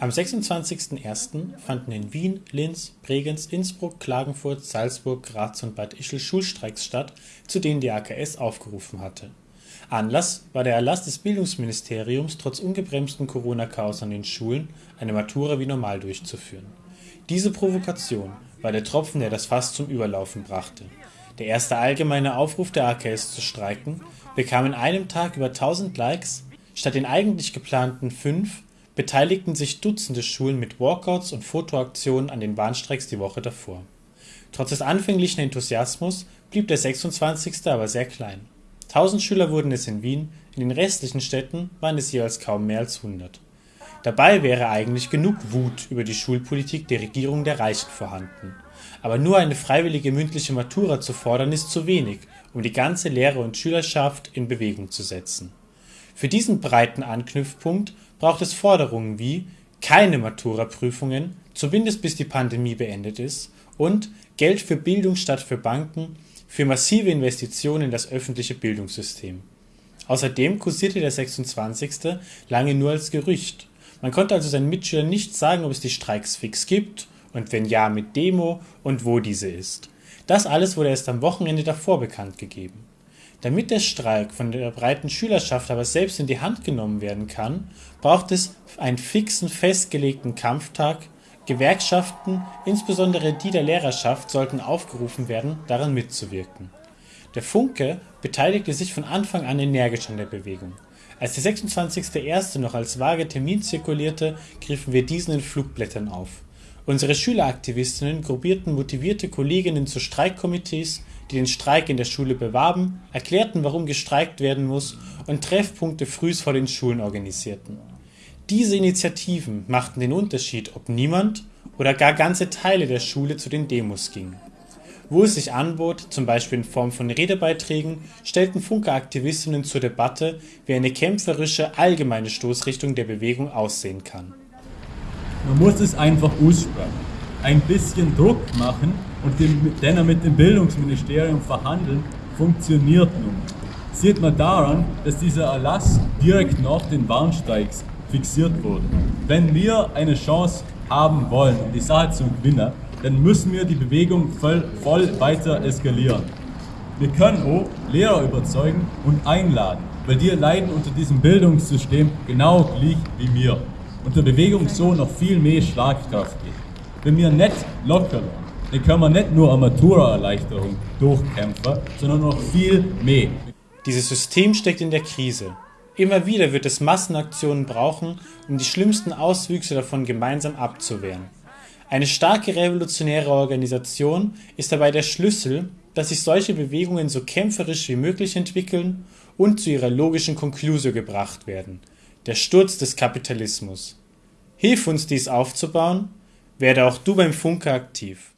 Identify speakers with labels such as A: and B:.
A: Am 26.01. fanden in Wien, Linz, Bregenz, Innsbruck, Klagenfurt, Salzburg, Graz und Bad Ischl Schulstreiks statt, zu denen die AKS aufgerufen hatte. Anlass war der Erlass des Bildungsministeriums, trotz ungebremstem Corona-Chaos an den Schulen eine Matura wie normal durchzuführen. Diese Provokation war der Tropfen, der das Fass zum Überlaufen brachte. Der erste allgemeine Aufruf der AKS zu streiken bekam in einem Tag über 1000 Likes, statt den eigentlich geplanten fünf beteiligten sich Dutzende Schulen mit Walkouts und Fotoaktionen an den Warnstreiks die Woche davor. Trotz des anfänglichen Enthusiasmus blieb der 26. aber sehr klein. 1000 Schüler wurden es in Wien, in den restlichen Städten waren es jeweils kaum mehr als 100. Dabei wäre eigentlich genug Wut über die Schulpolitik der Regierung der Reichen vorhanden. Aber nur eine freiwillige mündliche Matura zu fordern ist zu wenig, um die ganze Lehrer und Schülerschaft in Bewegung zu setzen. Für diesen breiten Anknüpfpunkt braucht es Forderungen wie keine Matura-Prüfungen, zumindest bis die Pandemie beendet ist, und Geld für Bildung statt für Banken, für massive Investitionen in das öffentliche Bildungssystem. Außerdem kursierte der 26. lange nur als Gerücht. Man konnte also seinen Mitschülern nicht sagen, ob es die Streiks fix gibt und wenn ja, mit Demo und wo diese ist. Das alles wurde erst am Wochenende davor bekannt gegeben. Damit der Streik von der breiten Schülerschaft aber selbst in die Hand genommen werden kann, braucht es einen fixen, festgelegten Kampftag, Gewerkschaften, insbesondere die der Lehrerschaft, sollten aufgerufen werden, daran mitzuwirken. Der Funke beteiligte sich von Anfang an energisch an der Bewegung. Als der 26.01. noch als vage Termin zirkulierte, griffen wir diesen in Flugblättern auf. Unsere Schüleraktivistinnen gruppierten motivierte Kolleginnen zu Streikkomitees, die den Streik in der Schule bewarben, erklärten, warum gestreikt werden muss und Treffpunkte frühs vor den Schulen organisierten. Diese Initiativen machten den Unterschied, ob niemand oder gar ganze Teile der Schule zu den Demos gingen. Wo es sich anbot, zum Beispiel in Form von Redebeiträgen, stellten Funke-Aktivistinnen zur Debatte, wie eine kämpferische allgemeine Stoßrichtung der Bewegung aussehen kann.
B: Man muss es einfach aussprechen. Ein bisschen Druck machen und den, dann mit dem Bildungsministerium verhandeln, funktioniert nun. Sieht man daran, dass dieser Erlass direkt nach den Warnstreiks fixiert wurde. Wenn wir eine Chance haben wollen, um die Sache zu gewinnen, dann müssen wir die Bewegung voll, voll weiter eskalieren. Wir können auch Lehrer überzeugen und einladen, weil die leiden unter diesem Bildungssystem genau gleich wie wir. Und der Bewegung so noch viel mehr Schlagkraft gibt. Wenn wir nicht locker dann können wir nicht nur eine Matura-Erleichterung durchkämpfen, sondern noch viel mehr.
A: Dieses System steckt in der Krise. Immer wieder wird es Massenaktionen brauchen, um die schlimmsten Auswüchse davon gemeinsam abzuwehren. Eine starke revolutionäre Organisation ist dabei der Schlüssel, dass sich solche Bewegungen so kämpferisch wie möglich entwickeln und zu ihrer logischen Konklusio gebracht werden. Der Sturz des Kapitalismus. Hilf uns dies aufzubauen, werde auch du beim Funke aktiv.